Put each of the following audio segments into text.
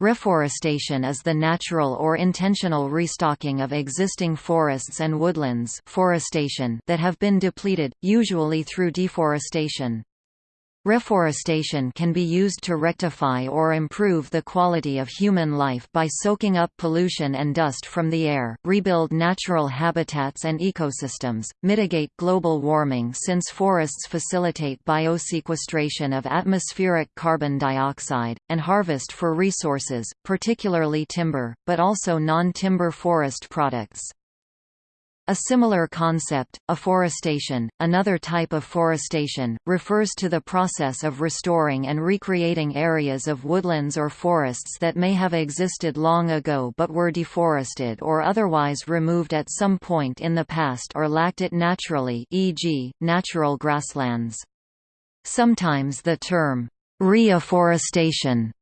Reforestation is the natural or intentional restocking of existing forests and woodlands forestation that have been depleted, usually through deforestation. Reforestation can be used to rectify or improve the quality of human life by soaking up pollution and dust from the air, rebuild natural habitats and ecosystems, mitigate global warming since forests facilitate biosequestration of atmospheric carbon dioxide, and harvest for resources, particularly timber, but also non-timber forest products. A similar concept, afforestation, another type of forestation, refers to the process of restoring and recreating areas of woodlands or forests that may have existed long ago but were deforested or otherwise removed at some point in the past or lacked it naturally e.g., natural grasslands. Sometimes the term, reafforestation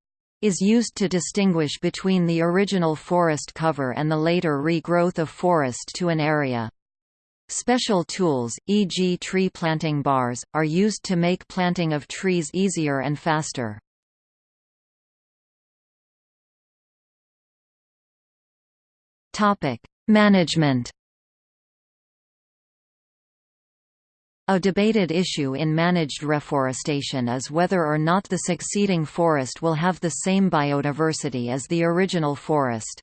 is used to distinguish between the original forest cover and the later regrowth of forest to an area. Special tools, e.g. tree planting bars, are used to make planting of trees easier and faster. Management A debated issue in managed reforestation is whether or not the succeeding forest will have the same biodiversity as the original forest.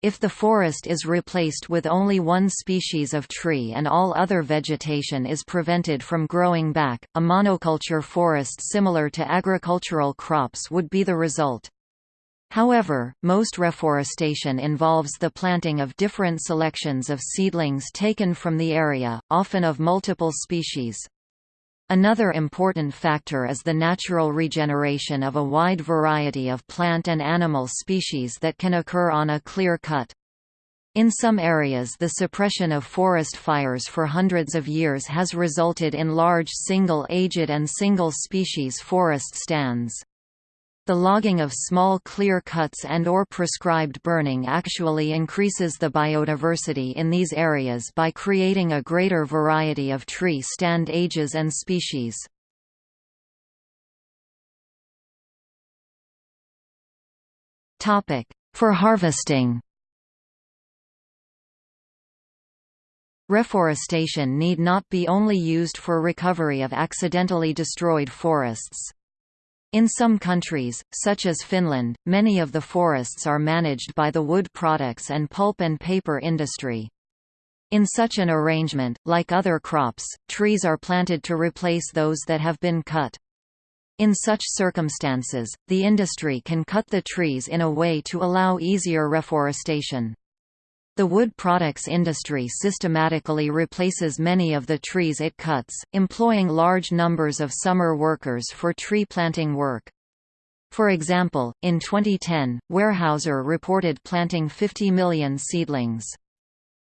If the forest is replaced with only one species of tree and all other vegetation is prevented from growing back, a monoculture forest similar to agricultural crops would be the result. However, most reforestation involves the planting of different selections of seedlings taken from the area, often of multiple species. Another important factor is the natural regeneration of a wide variety of plant and animal species that can occur on a clear cut. In some areas the suppression of forest fires for hundreds of years has resulted in large single-aged and single-species forest stands. The logging of small clear cuts and or prescribed burning actually increases the biodiversity in these areas by creating a greater variety of tree stand ages and species. For harvesting Reforestation need not be only used for recovery of accidentally destroyed forests. In some countries, such as Finland, many of the forests are managed by the wood products and pulp and paper industry. In such an arrangement, like other crops, trees are planted to replace those that have been cut. In such circumstances, the industry can cut the trees in a way to allow easier reforestation. The wood products industry systematically replaces many of the trees it cuts, employing large numbers of summer workers for tree planting work. For example, in 2010, Weyerhaeuser reported planting 50 million seedlings.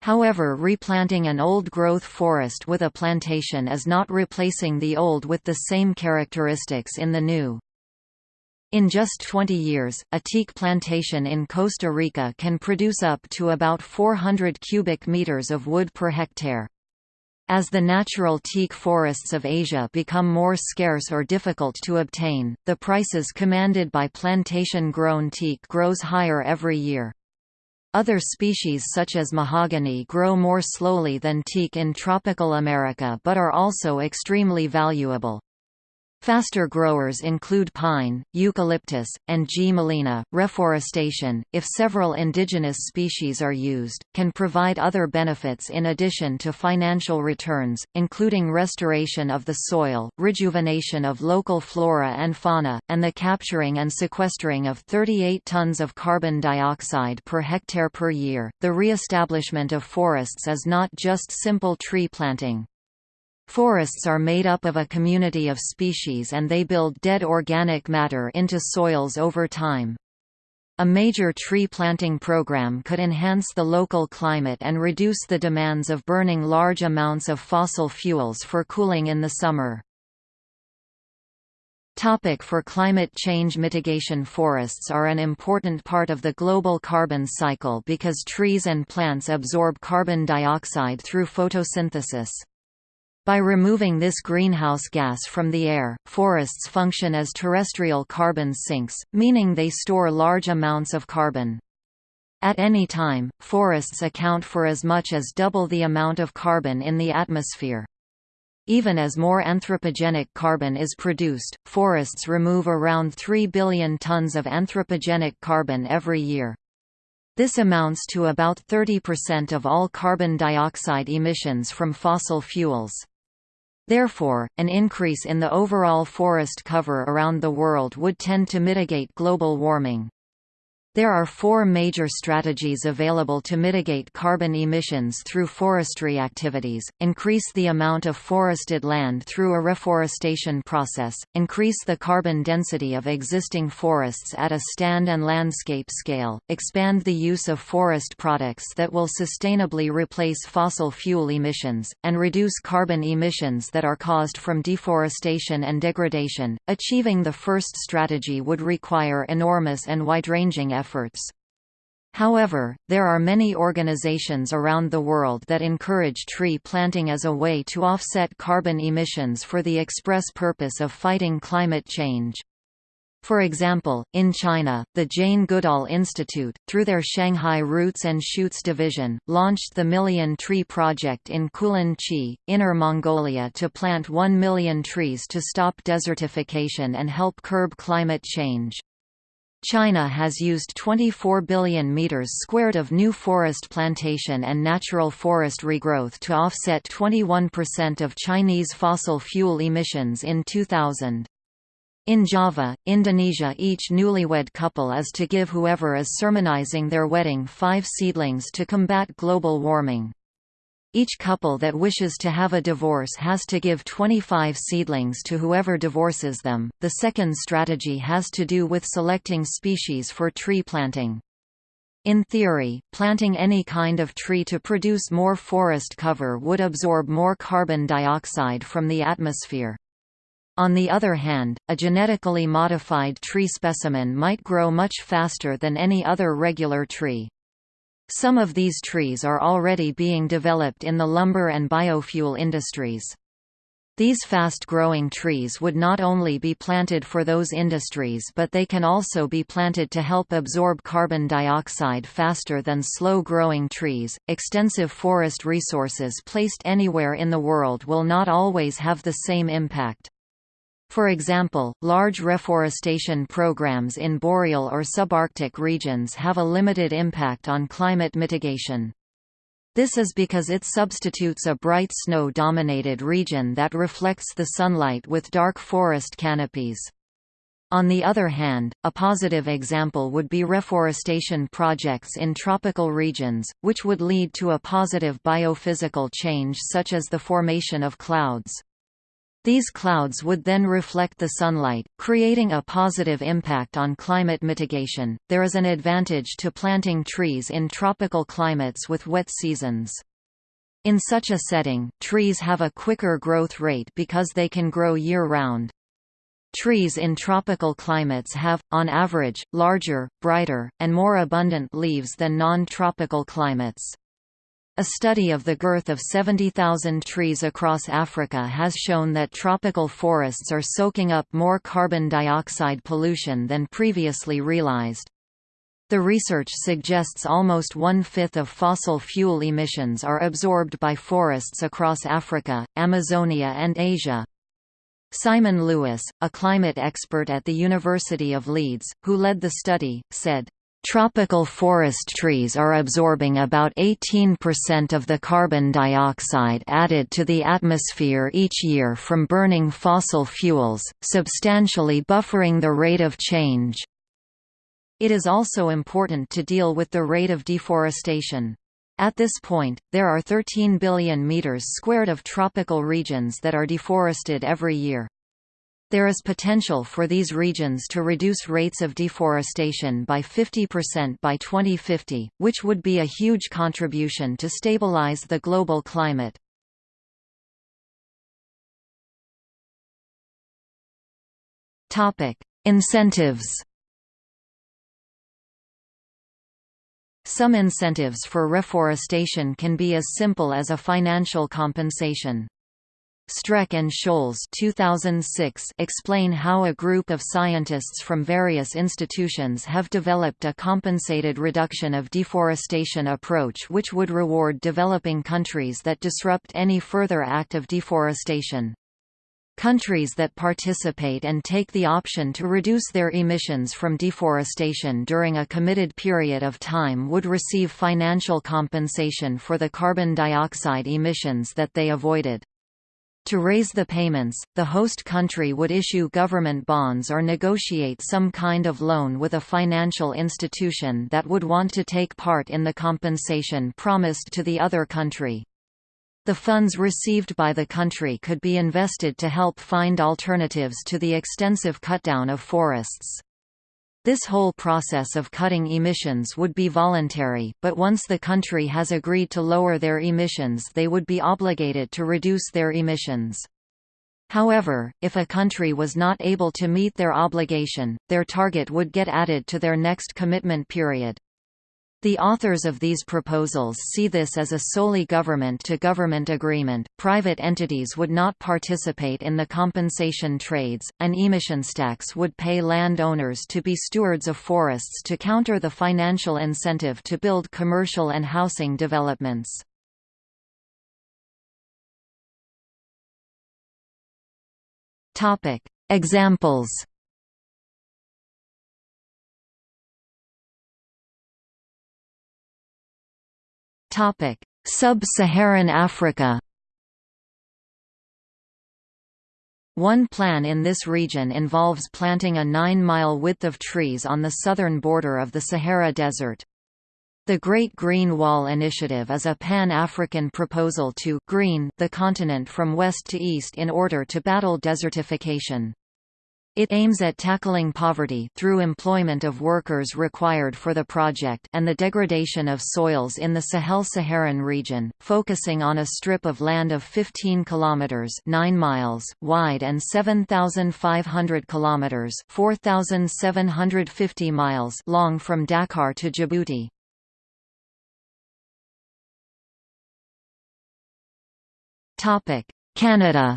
However replanting an old-growth forest with a plantation is not replacing the old with the same characteristics in the new. In just 20 years, a teak plantation in Costa Rica can produce up to about 400 cubic meters of wood per hectare. As the natural teak forests of Asia become more scarce or difficult to obtain, the prices commanded by plantation-grown teak grows higher every year. Other species such as mahogany grow more slowly than teak in tropical America but are also extremely valuable. Faster growers include pine, eucalyptus, and G. melina. Reforestation, if several indigenous species are used, can provide other benefits in addition to financial returns, including restoration of the soil, rejuvenation of local flora and fauna, and the capturing and sequestering of 38 tons of carbon dioxide per hectare per year. The re-establishment of forests is not just simple tree planting. Forests are made up of a community of species and they build dead organic matter into soils over time. A major tree planting program could enhance the local climate and reduce the demands of burning large amounts of fossil fuels for cooling in the summer. Topic for climate change mitigation Forests are an important part of the global carbon cycle because trees and plants absorb carbon dioxide through photosynthesis. By removing this greenhouse gas from the air, forests function as terrestrial carbon sinks, meaning they store large amounts of carbon. At any time, forests account for as much as double the amount of carbon in the atmosphere. Even as more anthropogenic carbon is produced, forests remove around 3 billion tons of anthropogenic carbon every year. This amounts to about 30% of all carbon dioxide emissions from fossil fuels. Therefore, an increase in the overall forest cover around the world would tend to mitigate global warming. There are four major strategies available to mitigate carbon emissions through forestry activities, increase the amount of forested land through a reforestation process, increase the carbon density of existing forests at a stand and landscape scale, expand the use of forest products that will sustainably replace fossil fuel emissions, and reduce carbon emissions that are caused from deforestation and degradation. Achieving the first strategy would require enormous and wide-ranging efforts efforts. However, there are many organizations around the world that encourage tree planting as a way to offset carbon emissions for the express purpose of fighting climate change. For example, in China, the Jane Goodall Institute, through their Shanghai Roots and Shoots division, launched the Million Tree Project in Kulun Chi, Inner Mongolia to plant 1 million trees to stop desertification and help curb climate change. China has used 24 billion meters squared of new forest plantation and natural forest regrowth to offset 21% of Chinese fossil fuel emissions in 2000. In Java, Indonesia each newlywed couple is to give whoever is sermonizing their wedding five seedlings to combat global warming. Each couple that wishes to have a divorce has to give 25 seedlings to whoever divorces them. The second strategy has to do with selecting species for tree planting. In theory, planting any kind of tree to produce more forest cover would absorb more carbon dioxide from the atmosphere. On the other hand, a genetically modified tree specimen might grow much faster than any other regular tree. Some of these trees are already being developed in the lumber and biofuel industries. These fast-growing trees would not only be planted for those industries but they can also be planted to help absorb carbon dioxide faster than slow-growing trees. Extensive forest resources placed anywhere in the world will not always have the same impact. For example, large reforestation programs in boreal or subarctic regions have a limited impact on climate mitigation. This is because it substitutes a bright snow-dominated region that reflects the sunlight with dark forest canopies. On the other hand, a positive example would be reforestation projects in tropical regions, which would lead to a positive biophysical change such as the formation of clouds. These clouds would then reflect the sunlight, creating a positive impact on climate mitigation. There is an advantage to planting trees in tropical climates with wet seasons. In such a setting, trees have a quicker growth rate because they can grow year-round. Trees in tropical climates have, on average, larger, brighter, and more abundant leaves than non-tropical climates. A study of the girth of 70,000 trees across Africa has shown that tropical forests are soaking up more carbon dioxide pollution than previously realized. The research suggests almost one-fifth of fossil fuel emissions are absorbed by forests across Africa, Amazonia and Asia. Simon Lewis, a climate expert at the University of Leeds, who led the study, said, Tropical forest trees are absorbing about 18% of the carbon dioxide added to the atmosphere each year from burning fossil fuels, substantially buffering the rate of change. It is also important to deal with the rate of deforestation. At this point, there are 13 billion meters squared of tropical regions that are deforested every year. There is potential for these regions to reduce rates of deforestation by 50% by 2050, which would be a huge contribution to stabilize the global climate. Incentives Some incentives for reforestation can be as simple as a financial compensation. Streck and Scholz 2006 explain how a group of scientists from various institutions have developed a compensated reduction of deforestation approach which would reward developing countries that disrupt any further act of deforestation. Countries that participate and take the option to reduce their emissions from deforestation during a committed period of time would receive financial compensation for the carbon dioxide emissions that they avoided. To raise the payments, the host country would issue government bonds or negotiate some kind of loan with a financial institution that would want to take part in the compensation promised to the other country. The funds received by the country could be invested to help find alternatives to the extensive cutdown of forests. This whole process of cutting emissions would be voluntary, but once the country has agreed to lower their emissions they would be obligated to reduce their emissions. However, if a country was not able to meet their obligation, their target would get added to their next commitment period. The authors of these proposals see this as a solely government-to-government -government agreement. Private entities would not participate in the compensation trades. and emissions tax would pay landowners to be stewards of forests to counter the financial incentive to build commercial and housing developments. Topic: Sub-Saharan Africa One plan in this region involves planting a 9-mile width of trees on the southern border of the Sahara Desert. The Great Green Wall Initiative is a pan-African proposal to green the continent from west to east in order to battle desertification. It aims at tackling poverty through employment of workers required for the project and the degradation of soils in the Sahel-Saharan region, focusing on a strip of land of 15 kilometers 9 miles wide and 7500 kilometers 4750 miles long from Dakar to Djibouti. Topic: Canada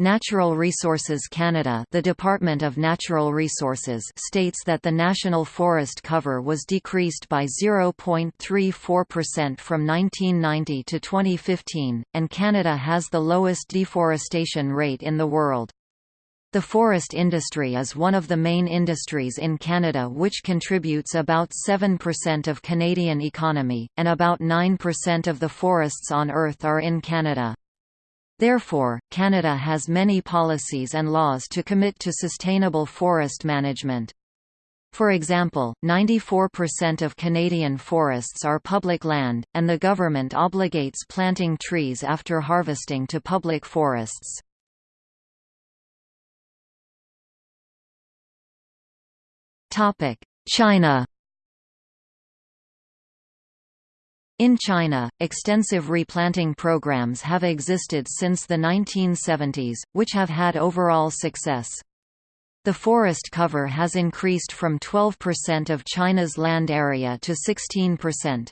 Natural Resources Canada the Department of Natural Resources states that the national forest cover was decreased by 0.34% from 1990 to 2015, and Canada has the lowest deforestation rate in the world. The forest industry is one of the main industries in Canada which contributes about 7% of Canadian economy, and about 9% of the forests on Earth are in Canada. Therefore, Canada has many policies and laws to commit to sustainable forest management. For example, 94% of Canadian forests are public land, and the government obligates planting trees after harvesting to public forests. China In China, extensive replanting programs have existed since the 1970s, which have had overall success. The forest cover has increased from 12% of China's land area to 16%.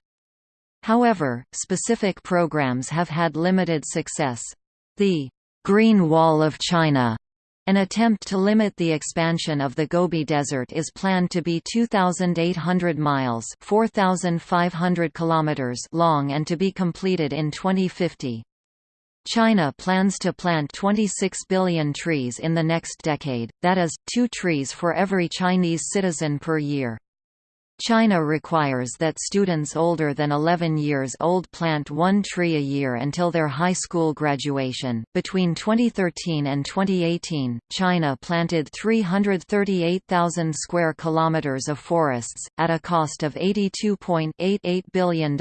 However, specific programs have had limited success. The Green Wall of China an attempt to limit the expansion of the Gobi Desert is planned to be 2,800 miles 4,500 kilometers long and to be completed in 2050. China plans to plant 26 billion trees in the next decade, that is, two trees for every Chinese citizen per year. China requires that students older than 11 years old plant one tree a year until their high school graduation. Between 2013 and 2018, China planted 338,000 square kilometers of forests at a cost of $82.88 billion.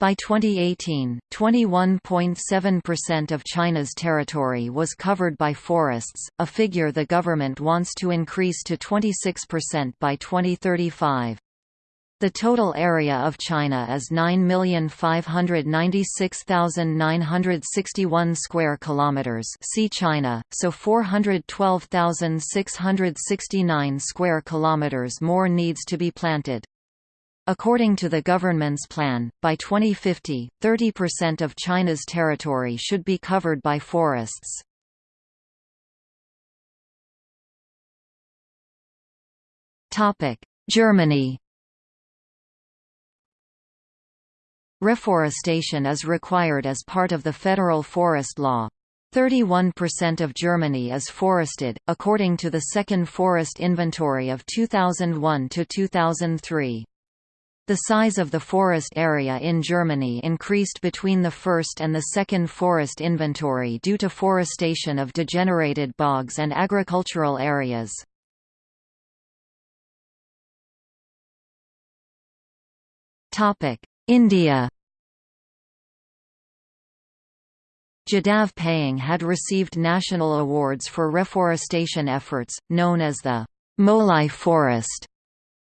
By 2018, 21.7% of China's territory was covered by forests, a figure the government wants to increase to 26% by 2035. The total area of China is 9,596,961 square kilometers. See China, so 412,669 square kilometers more needs to be planted. According to the government's plan, by 2050, 30% of China's territory should be covered by forests. Germany Reforestation is required as part of the federal forest law. 31% of Germany is forested, according to the Second Forest Inventory of 2001 to 2003. The size of the forest area in Germany increased between the first and the second forest inventory due to forestation of degenerated bogs and agricultural areas. India Jadav Payeng had received national awards for reforestation efforts, known as the Molai Forest.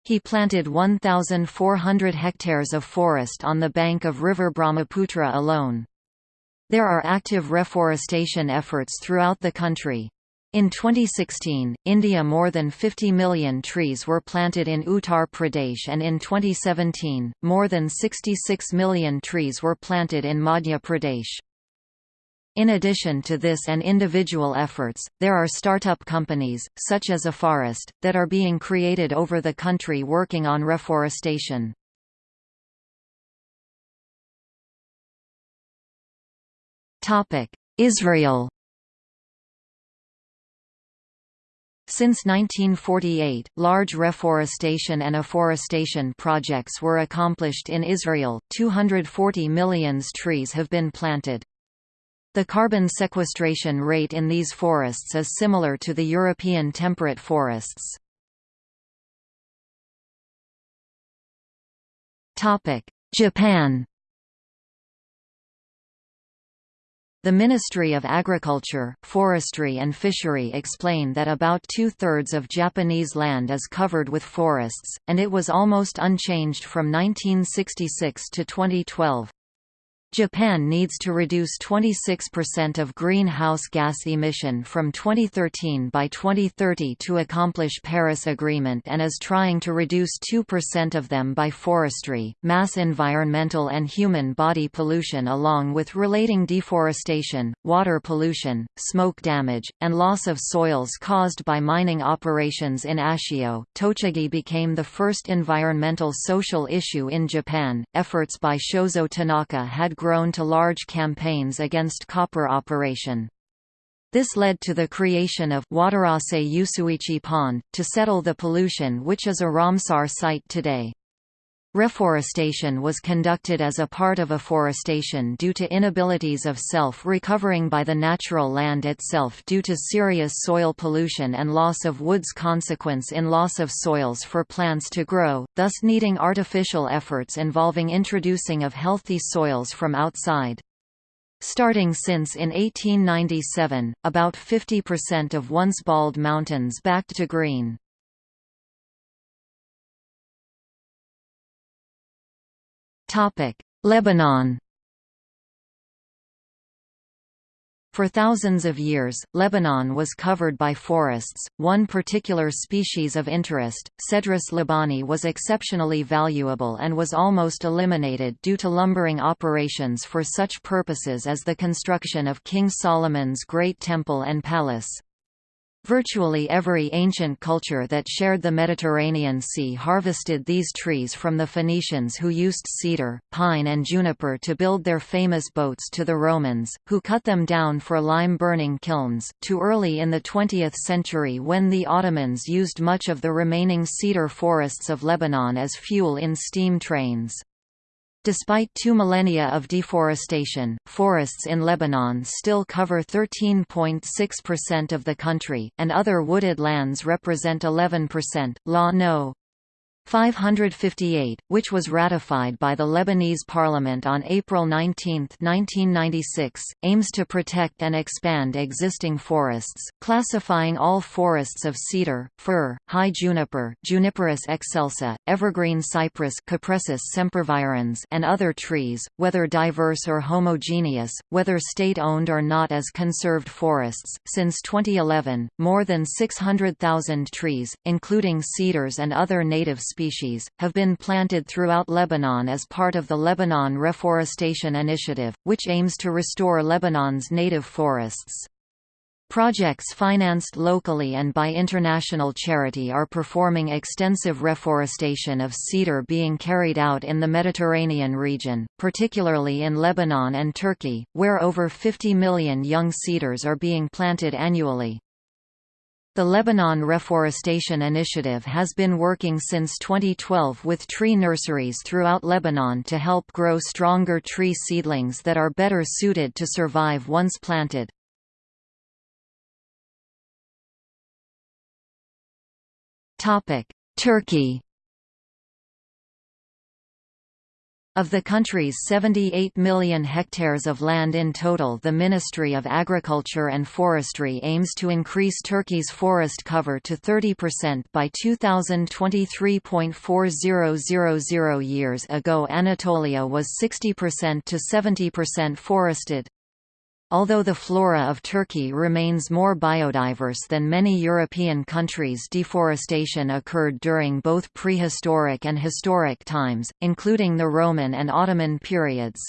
He planted 1,400 hectares of forest on the bank of river Brahmaputra alone. There are active reforestation efforts throughout the country. In 2016, India more than 50 million trees were planted in Uttar Pradesh and in 2017, more than 66 million trees were planted in Madhya Pradesh. In addition to this and individual efforts, there are startup companies, such as Aforest, that are being created over the country working on reforestation. Israel Since 1948, large reforestation and afforestation projects were accomplished in Israel, 240 millions trees have been planted. The carbon sequestration rate in these forests is similar to the European temperate forests. Japan The Ministry of Agriculture, Forestry and Fishery explain that about two-thirds of Japanese land is covered with forests, and it was almost unchanged from 1966 to 2012. Japan needs to reduce 26% of greenhouse gas emission from 2013 by 2030 to accomplish Paris Agreement and is trying to reduce 2% of them by forestry, mass environmental and human body pollution along with relating deforestation, water pollution, smoke damage, and loss of soils caused by mining operations in Ashio. Tochigi became the first environmental social issue in Japan. Efforts by Shozo Tanaka had grown to large campaigns against copper operation. This led to the creation of Watarase Yusuichi Pond, to settle the pollution which is a Ramsar site today. Reforestation was conducted as a part of afforestation due to inabilities of self-recovering by the natural land itself due to serious soil pollution and loss of woods consequence in loss of soils for plants to grow, thus needing artificial efforts involving introducing of healthy soils from outside. Starting since in 1897, about 50% of once bald mountains backed to green. Lebanon For thousands of years, Lebanon was covered by forests. One particular species of interest, Cedrus libani, was exceptionally valuable and was almost eliminated due to lumbering operations for such purposes as the construction of King Solomon's Great Temple and Palace. Virtually every ancient culture that shared the Mediterranean Sea harvested these trees from the Phoenicians who used cedar, pine and juniper to build their famous boats to the Romans, who cut them down for lime-burning kilns, to early in the 20th century when the Ottomans used much of the remaining cedar forests of Lebanon as fuel in steam trains. Despite two millennia of deforestation, forests in Lebanon still cover 13.6% of the country, and other wooded lands represent 11%. Law No. 558, which was ratified by the Lebanese parliament on April 19, 1996, aims to protect and expand existing forests, classifying all forests of cedar, fir, high juniper Juniperus excelsa, evergreen cypress Cupressus sempervirens and other trees, whether diverse or homogeneous, whether state-owned or not as conserved forests. Since 2011, more than 600,000 trees, including cedars and other native species, have been planted throughout Lebanon as part of the Lebanon Reforestation Initiative, which aims to restore Lebanon's native forests. Projects financed locally and by international charity are performing extensive reforestation of cedar being carried out in the Mediterranean region, particularly in Lebanon and Turkey, where over 50 million young cedars are being planted annually. The Lebanon Reforestation Initiative has been working since 2012 with tree nurseries throughout Lebanon to help grow stronger tree seedlings that are better suited to survive once planted. Turkey Of the country's 78 million hectares of land in total the Ministry of Agriculture and Forestry aims to increase Turkey's forest cover to 30% by 2023.4000 years ago Anatolia was 60% to 70% forested. Although the flora of Turkey remains more biodiverse than many European countries deforestation occurred during both prehistoric and historic times, including the Roman and Ottoman periods.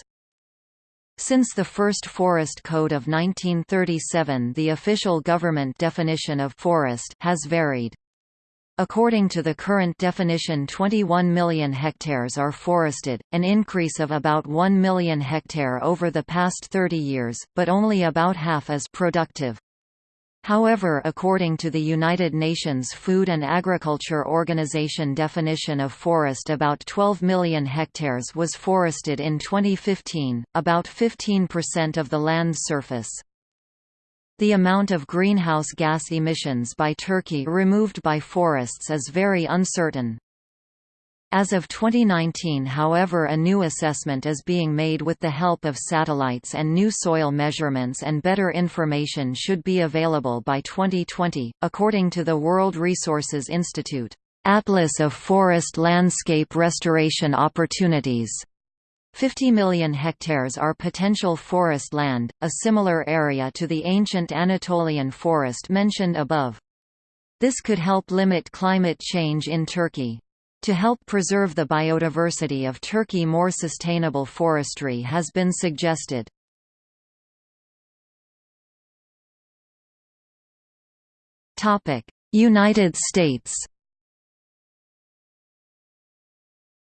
Since the first Forest Code of 1937 the official government definition of forest has varied. According to the current definition 21 million hectares are forested, an increase of about 1 million hectare over the past 30 years, but only about half is productive. However according to the United Nations Food and Agriculture Organization definition of forest about 12 million hectares was forested in 2015, about 15% of the land's surface. The amount of greenhouse gas emissions by Turkey removed by forests is very uncertain. As of 2019 however a new assessment is being made with the help of satellites and new soil measurements and better information should be available by 2020, according to the World Resources Institute. Atlas of Forest Landscape Restoration Opportunities 50 million hectares are potential forest land, a similar area to the ancient Anatolian forest mentioned above. This could help limit climate change in Turkey. To help preserve the biodiversity of Turkey more sustainable forestry has been suggested. United States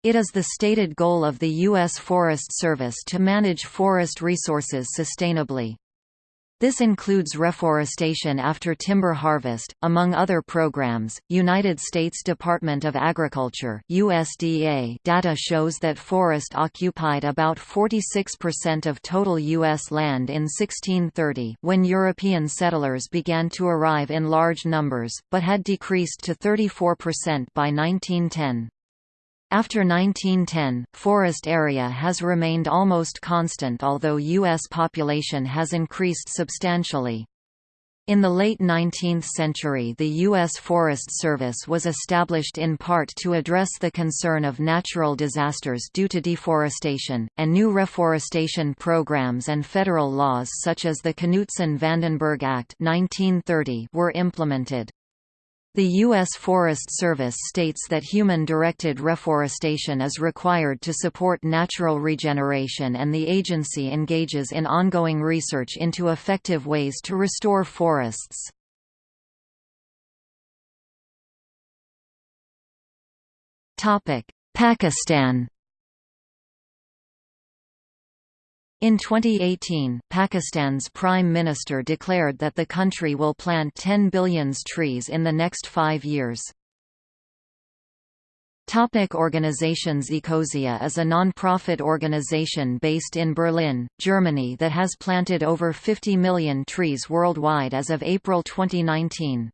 It is the stated goal of the U.S. Forest Service to manage forest resources sustainably. This includes reforestation after timber harvest, among other programs. United States Department of Agriculture (USDA) data shows that forest occupied about 46% of total US land in 1630, when European settlers began to arrive in large numbers, but had decreased to 34% by 1910. After 1910, forest area has remained almost constant although U.S. population has increased substantially. In the late 19th century the U.S. Forest Service was established in part to address the concern of natural disasters due to deforestation, and new reforestation programs and federal laws such as the Knutson-Vandenberg Act 1930 were implemented. The U.S. Forest Service states that human-directed reforestation is required to support natural regeneration and the agency engages in ongoing research into effective ways to restore forests. Pakistan In 2018, Pakistan's Prime Minister declared that the country will plant 10 billion trees in the next five years. Topic organizations Ecosia is a non-profit organization based in Berlin, Germany that has planted over 50 million trees worldwide as of April 2019.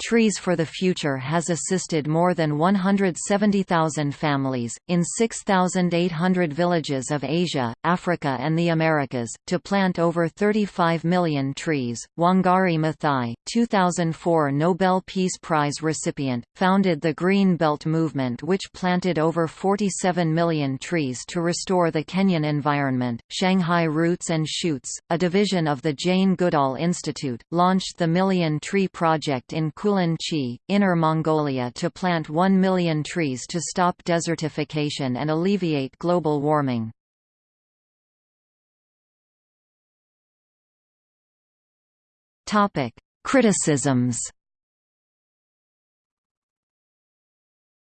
Trees for the Future has assisted more than 170,000 families, in 6,800 villages of Asia, Africa and the Americas, to plant over 35 million trees. Wangari Maathai, 2004 Nobel Peace Prize recipient, founded the Green Belt movement which planted over 47 million trees to restore the Kenyan environment. Shanghai Roots and Shoots, a division of the Jane Goodall Institute, launched the Million Tree Project in Bulan Chi, Inner Mongolia to plant 1 million trees to stop desertification and alleviate global warming. Criticisms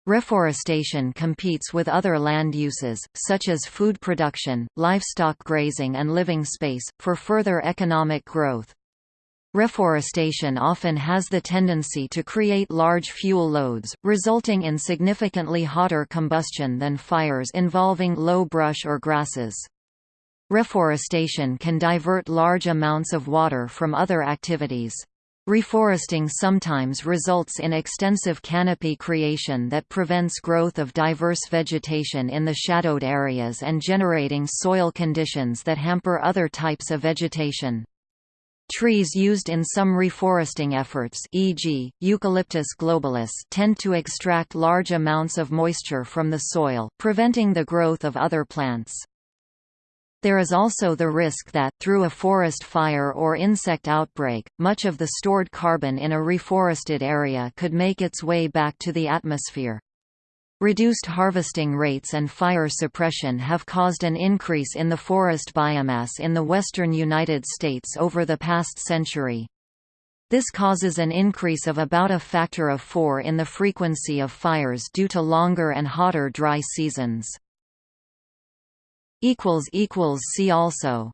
Reforestation competes with other land uses, such as food production, livestock grazing and living space, for further economic growth. Reforestation often has the tendency to create large fuel loads, resulting in significantly hotter combustion than fires involving low brush or grasses. Reforestation can divert large amounts of water from other activities. Reforesting sometimes results in extensive canopy creation that prevents growth of diverse vegetation in the shadowed areas and generating soil conditions that hamper other types of vegetation. Trees used in some reforesting efforts e.g., Eucalyptus globulus tend to extract large amounts of moisture from the soil, preventing the growth of other plants. There is also the risk that, through a forest fire or insect outbreak, much of the stored carbon in a reforested area could make its way back to the atmosphere. Reduced harvesting rates and fire suppression have caused an increase in the forest biomass in the western United States over the past century. This causes an increase of about a factor of four in the frequency of fires due to longer and hotter dry seasons. See also